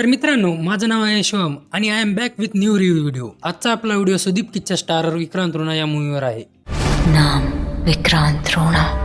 तर मित्रांनो माझं नाव आहे शिवम आणि I am back with new review video आजचा आपला व्हिडिओ सुदीप किच्चा स्टारर विक्रांत रोणा या मूवीवर आहे. नाम विक्रांत रोणा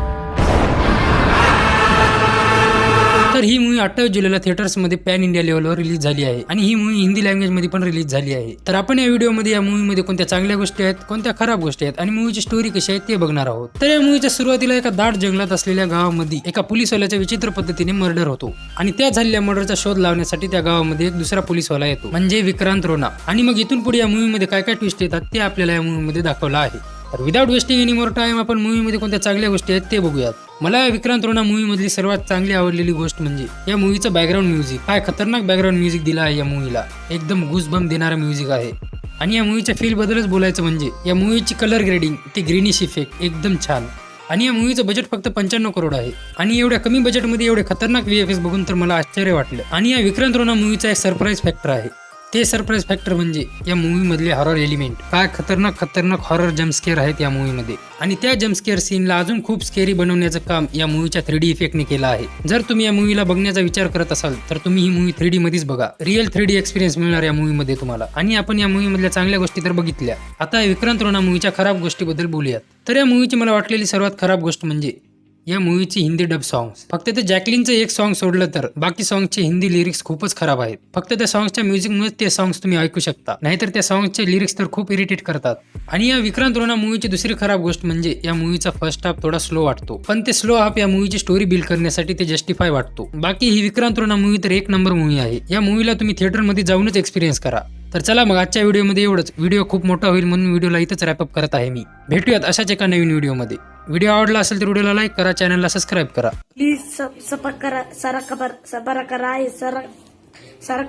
तर ही मूवी अठ्ठावीस जुलैला थिएटर्समध्ये पॅन इंडिया लेवलवर रिलीज झाली आहे. आणि ही मूवी हिंदी लँग्वेजमध्ये पण रिलीज झाली आहे. तर आपण या व्हिडिओमध्ये या मूवीमध्ये कोणत्या चांगल्या गोष्टी आहेत कोणत्या खराब गोष्टी आहेत आणि मूवीची स्टोरी कशी आहे ते बघणार आहोत. तर या मूवीच्या सुरुवातीला एका दाट जंगलात असलेल्या गावामध्ये एका पोलिसवाल्याच्या विचित्र पद्धतीने मर्डर होतो. आणि त्या झालेल्या मर्डरचा शोध लावण्यासाठी त्या गावामध्ये एक दुसरा पोलिसवाला येतो म्हणजे विक्रांत रोना. आणि मग इथून पुढे या मूवीमध्ये काय काय ट्विस्ट येतात ते आपल्याला या मूवीमध्ये दाखवलं आहे. तर without wasting any more time आपण मूवीमध्ये कोणत्या चांगल्या गोष्टी आहेत ते बघूयात. मला या विक्रांत रोना मूवीमधली सर्वात चांगली आवडलेली गोष्ट म्हणजे या मूवीचं बॅकग्राऊंड म्युझिक काय खतरनाक बॅकग्राऊंड म्युझिक दिला आहे या मूवीला एकदम गुसबम देणारा म्युझिक आहे. आणि या मूवीच्या फीलबद्दलच बोलायचं म्हणजे या मूवीची कलर ग्रेडिंग ती ग्रीनिश इफेक्ट एकदम छान. आणि या मूवीचं बजेट फक्त पंच्याण्णव करोड आहे. आणि एवढ्या कमी बजेटमध्ये एवढे खतरनाक व्हीएफएस बघून तर मला आश्चर्य वाटलं. आणि या विक्रांत रोना मूवीचा एक सरप्राईज फॅक्टर आहे. ते सरप्राईज फॅक्टर म्हणजे या मूवीमधले हॉरर एलिमेंट काय खतरनाक खतरनाक हॉरर जम्पस्केअर आहेत या मूवीमध्ये आणि त्या जम्पस्केअर सीनला अजून खूप स्केरी बनवण्याचं काम या मूवीच्या थ्री डी इफेक्टने केलं आहे. जर तुम्ही या मूवीला बघण्याचा विचार करत असाल तर तुम्ही ही मूवी थ्री डी मध्येच बघा. रिअल थ्री डी एक्सपिरियन्स मिळणार या मूवीमध्ये तुम्हाला. आणि आपण या मूवीमधल्या चांगल्या गोष्टी तर बघितल्या. आता विक्रांत रोना मूवीच्या खराब गोष्टीबद्दल बोलूयात. तर या मूवीची मला वाटलेली सर्वात खराब गोष्ट म्हणजे या मूवीची हिंदी डब सॉंग्स फक्त ते जॅकलिनचं एक सॉन्ग सोडलं तर बाकी सॉंगचे हिंदी लिरिक्स खूपच खराब आहेत. फक्त त्या सॉंग्सच्या म्युझिकमुळे ते सॉंग्स तुम्ही ऐकू शकता. नाहीतर त्या सॉंग्सचे लिरिक्स तर खूप इरिटेट करतात. आणि या विक्रांत रोना मूवीची दुसरी खराब गोष्ट म्हणजे या मूवीचा फर्स्ट हाफ थोडा स्लो वाटतो. पण ते स्लो हाफ या मूवीची स्टोरी बिल्ड करण्यासाठी ते जस्टिफाय वाटतो. बाकी ही विक्रांत रोना मूवी तर एक नंबर मूवी आहे. या मूवीला तुम्ही थिएटरमध्ये जाऊनच एक्सपिरियन्स करा. तर चला मग आजच्या व्हिडिओमध्ये एवढंच. व्हिडिओ खूप मोठा होईल म्हणून व्हिडिओला इथंच रॅपअप करत आहे मी. भेटूयात अशाच एका नवीन व्हिडिओमध्ये व्हिडिओ आवडला असेल तर व्हिडिओला लाईक करा चॅनलला सबस्क्राईब करा. प्लीज सब करा सारा खबर सबर करा सारा सारा